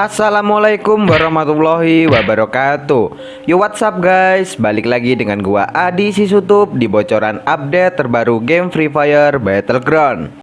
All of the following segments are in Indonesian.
Assalamualaikum warahmatullahi wabarakatuh. Yo what's up guys? Balik lagi dengan gua Adi Sisutup Di bocoran update terbaru game Free Fire Battleground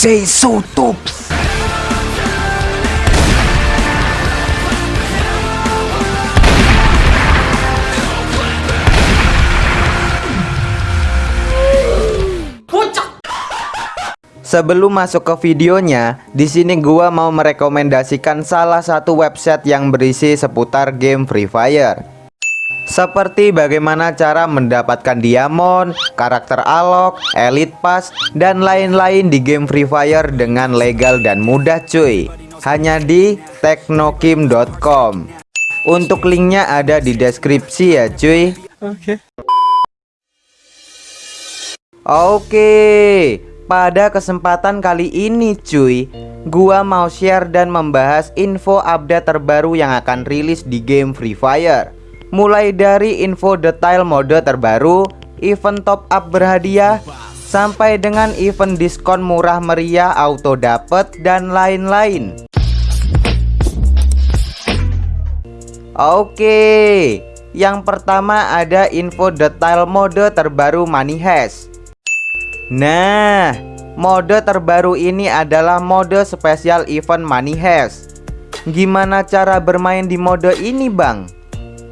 Say so tops Sebelum masuk ke videonya, di sini gua mau merekomendasikan salah satu website yang berisi seputar game Free Fire. Seperti bagaimana cara mendapatkan diamond, karakter alok, elite pass, dan lain-lain di game Free Fire dengan legal dan mudah cuy. Hanya di teknokim.com. Untuk linknya ada di deskripsi ya cuy. Oke. Oke, pada kesempatan kali ini cuy, gua mau share dan membahas info update terbaru yang akan rilis di game Free Fire. Mulai dari info detail mode terbaru, event top up berhadiah, sampai dengan event diskon murah meriah auto dapet dan lain-lain. Oke, yang pertama ada info detail mode terbaru Money Hash. Nah, mode terbaru ini adalah mode spesial event Money Hash. Gimana cara bermain di mode ini, Bang?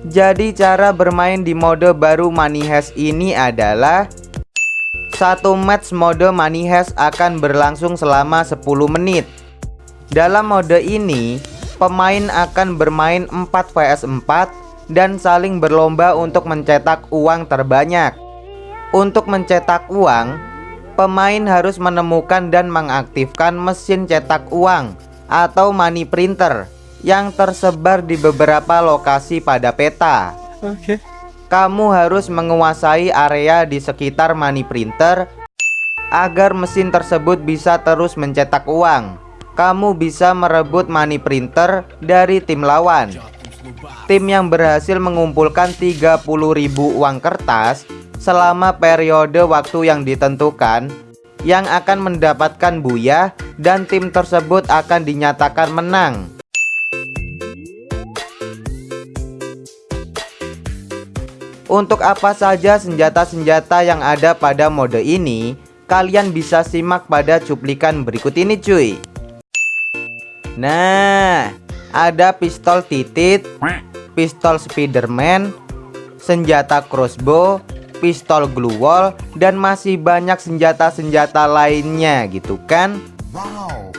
Jadi cara bermain di mode baru Money Hash ini adalah satu match mode Money Hash akan berlangsung selama 10 menit. Dalam mode ini, pemain akan bermain 4 vs 4 dan saling berlomba untuk mencetak uang terbanyak. Untuk mencetak uang, pemain harus menemukan dan mengaktifkan mesin cetak uang atau money printer yang tersebar di beberapa lokasi pada peta. Oke. Okay. Kamu harus menguasai area di sekitar money printer agar mesin tersebut bisa terus mencetak uang. Kamu bisa merebut money printer dari tim lawan. Tim yang berhasil mengumpulkan 30.000 uang kertas selama periode waktu yang ditentukan yang akan mendapatkan buya dan tim tersebut akan dinyatakan menang. Untuk apa saja senjata-senjata yang ada pada mode ini Kalian bisa simak pada cuplikan berikut ini cuy. Nah Ada pistol titit Pistol Spiderman Senjata crossbow Pistol glue wall Dan masih banyak senjata-senjata lainnya gitu kan? Wow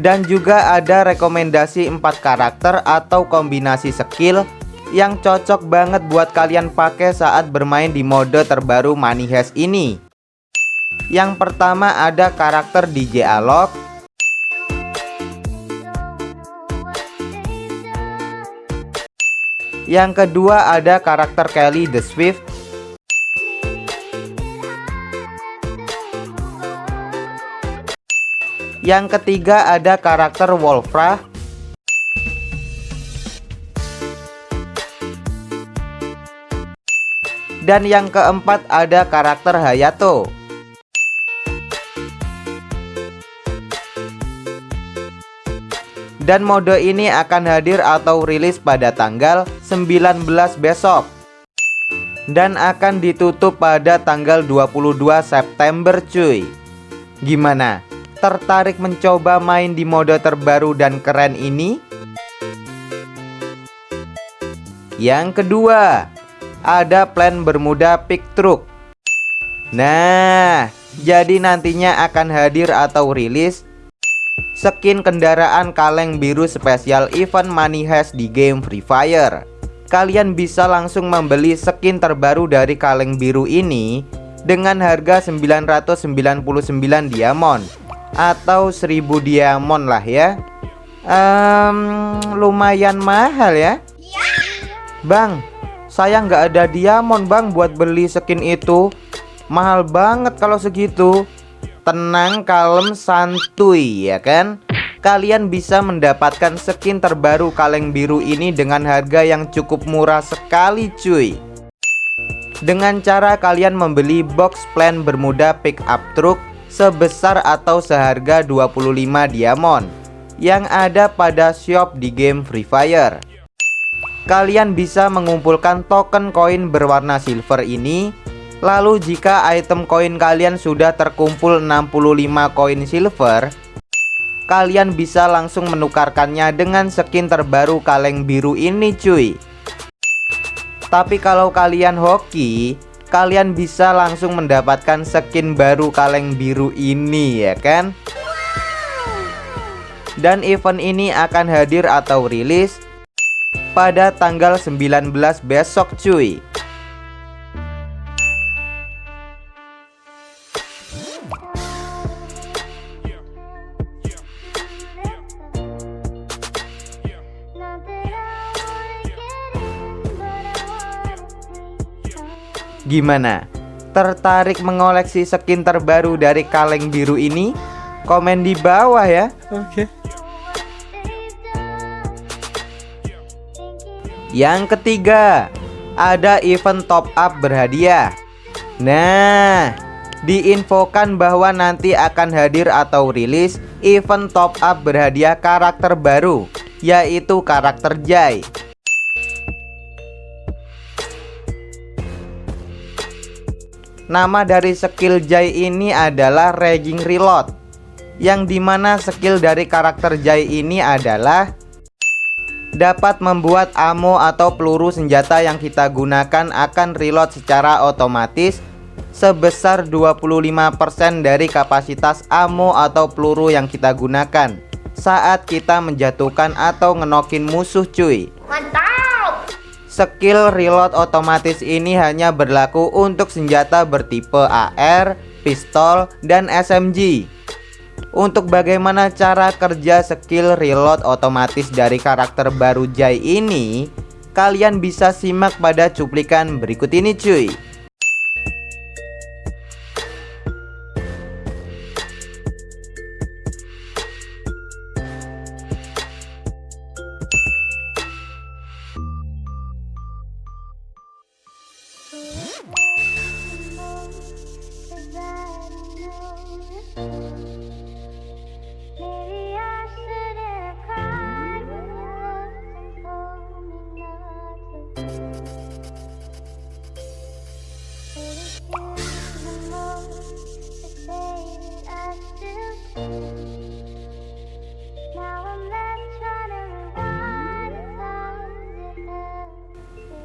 dan juga ada rekomendasi 4 karakter atau kombinasi skill yang cocok banget buat kalian pakai saat bermain di mode terbaru Money Heist ini. Yang pertama ada karakter DJ Alok. Yang kedua ada karakter Kelly the Swift. Yang ketiga ada karakter Wolfra. Dan yang keempat ada karakter Hayato Dan mode ini akan hadir atau rilis pada tanggal 19 besok Dan akan ditutup pada tanggal 22 September cuy Gimana? Tertarik mencoba main di mode terbaru dan keren ini? Yang kedua ada plan Bermuda Pick Truck. Nah, jadi nantinya akan hadir atau rilis skin kendaraan kaleng biru spesial event Money Hash di game Free Fire. Kalian bisa langsung membeli skin terbaru dari kaleng biru ini dengan harga 999 diamond atau 1000 diamond lah ya um, lumayan mahal ya Bang saya nggak ada diamond bang buat beli skin itu. Mahal banget kalau segitu. Tenang kalem santuy ya kan? Kalian bisa mendapatkan skin terbaru kaleng biru ini dengan harga yang cukup murah sekali cuy. Dengan cara kalian membeli box plan bermuda pick up truck sebesar atau seharga 25 diamond yang ada pada shop di game Free Fire kalian bisa mengumpulkan token koin berwarna silver ini. Lalu jika item koin kalian sudah terkumpul 65 koin silver kalian bisa langsung menukarkannya dengan skin terbaru kaleng biru ini cuy. Tapi kalau kalian hoki Kalian bisa langsung mendapatkan skin baru kaleng biru ini ya kan? Dan event ini akan hadir atau rilis Pada tanggal 19 besok cuy Gimana? Tertarik mengoleksi skin terbaru dari kaleng biru ini? Komen di bawah ya Oke okay. Yang ketiga Ada event top up berhadiah. Nah Diinfokan bahwa nanti akan hadir atau rilis Event top up berhadiah karakter baru Yaitu karakter Jai. Nama dari skill Jai ini adalah Raging Reload Yang di mana skill dari karakter Jai ini adalah Dapat membuat ammo atau peluru senjata yang kita gunakan akan reload secara otomatis Sebesar 25% dari kapasitas ammo atau peluru yang kita gunakan Saat kita menjatuhkan atau ngenokin musuh cuy Mantap Skill reload otomatis ini hanya berlaku untuk senjata bertipe AR, pistol, dan SMG. Untuk bagaimana cara kerja skill reload otomatis dari karakter baru Jai ini, kalian bisa simak pada cuplikan berikut ini cuy.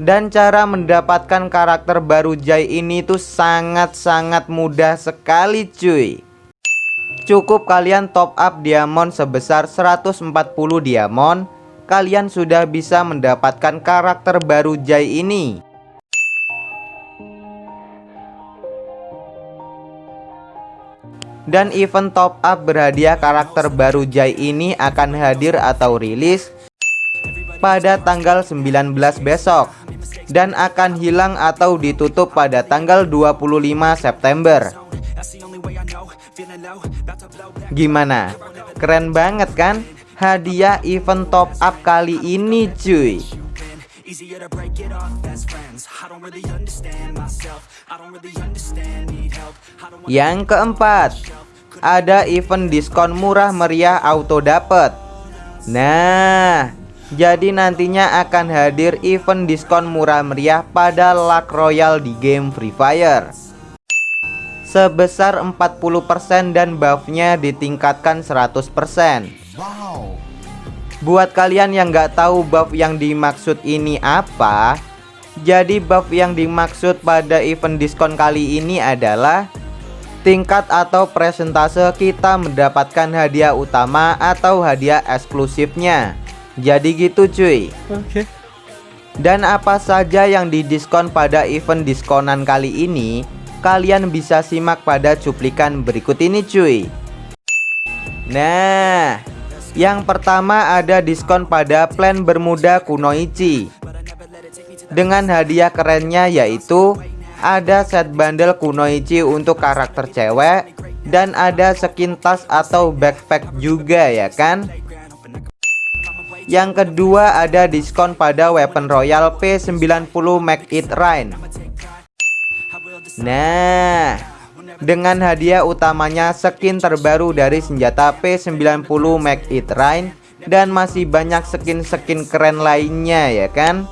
Dan cara mendapatkan karakter baru Jai ini tuh sangat-sangat mudah sekali cuy. Cukup kalian top up diamond sebesar 140 diamond Kalian sudah bisa mendapatkan karakter baru Jai ini Dan event top up berhadiah karakter baru Jai ini akan hadir atau rilis pada tanggal 19 besok dan akan hilang atau ditutup pada tanggal 25 September. Gimana? Keren banget kan? Hadiah event top up kali ini cuy. Yang keempat, ada event diskon murah meriah auto dapet. Nah, jadi nantinya akan hadir event diskon murah meriah pada Luck Royale di game Free Fire. Sebesar 40% dan buffnya ditingkatkan 100% Wow. Buat kalian yang nggak tahu buff yang dimaksud ini apa Jadi buff yang dimaksud pada event diskon kali ini adalah Tingkat atau presentase kita mendapatkan hadiah utama atau hadiah eksklusifnya. Jadi gitu cuy. Oke. Okay. Dan apa saja yang didiskon pada event diskonan kali ini Kalian bisa simak pada cuplikan berikut ini cuy. Nah Yang pertama ada diskon pada plan Bermuda Kunoichi Dengan hadiah kerennya yaitu Ada set bundle Kunoichi untuk karakter cewek Dan ada skin tas atau backpack juga ya kan? Yang kedua ada diskon pada weapon royal P90 Make It Rain. Nah Dengan hadiah utamanya skin terbaru dari senjata P90 Make It Rain Dan masih banyak skin-skin keren lainnya ya kan?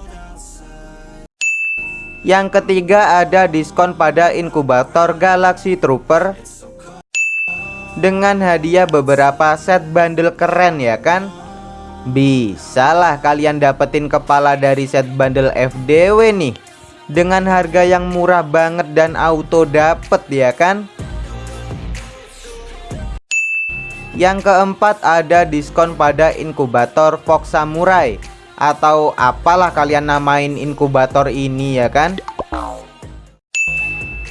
Yang ketiga ada diskon pada inkubator Galaxy Trooper. Dengan hadiah beberapa set bundle keren ya kan? Bisalah kalian dapetin kepala dari set bundle FDW nih Dengan harga yang murah banget dan auto dapet ya kan? Yang keempat ada diskon pada inkubator Fox Samurai. Atau apalah kalian namain inkubator ini ya kan?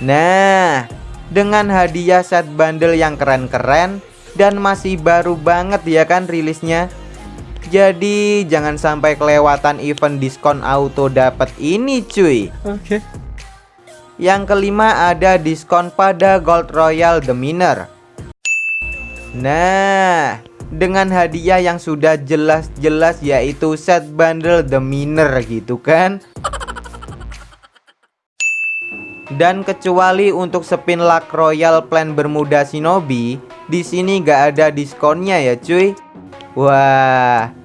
Nah dengan hadiah set bundle yang keren-keren Dan masih baru banget ya kan rilisnya jadi jangan sampai kelewatan event diskon auto dapat ini cuy. Oke. Okay. Yang kelima ada diskon pada Gold Royal The Miner. Nah dengan hadiah yang sudah jelas-jelas yaitu set bundle The Miner gitu kan? Dan kecuali untuk spin luck royal plan Bermuda Shinobi di sini gak ada diskonnya ya cuy. Wah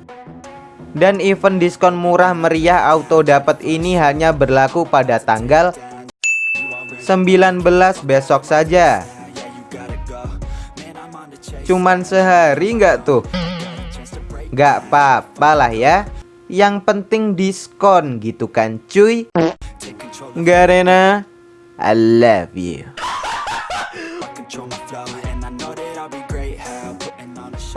dan event diskon murah meriah auto dapat ini hanya berlaku pada tanggal 19 besok saja. Cuman sehari nggak tuh? Nggak apa-apa lah ya. Yang penting diskon gitu kan cuy. Garena I love you.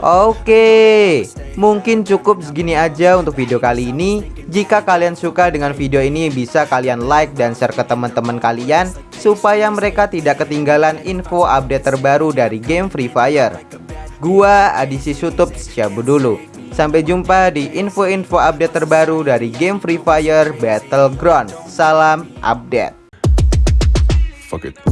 Oke, mungkin cukup segini aja untuk video kali ini. Jika kalian suka dengan video ini, bisa kalian like dan share ke teman-teman kalian supaya mereka tidak ketinggalan info update terbaru dari game Free Fire. Gua Adisi Sutup cabut dulu. Sampai jumpa di info-info update terbaru dari game Free Fire Battleground. Salam update. Fuck.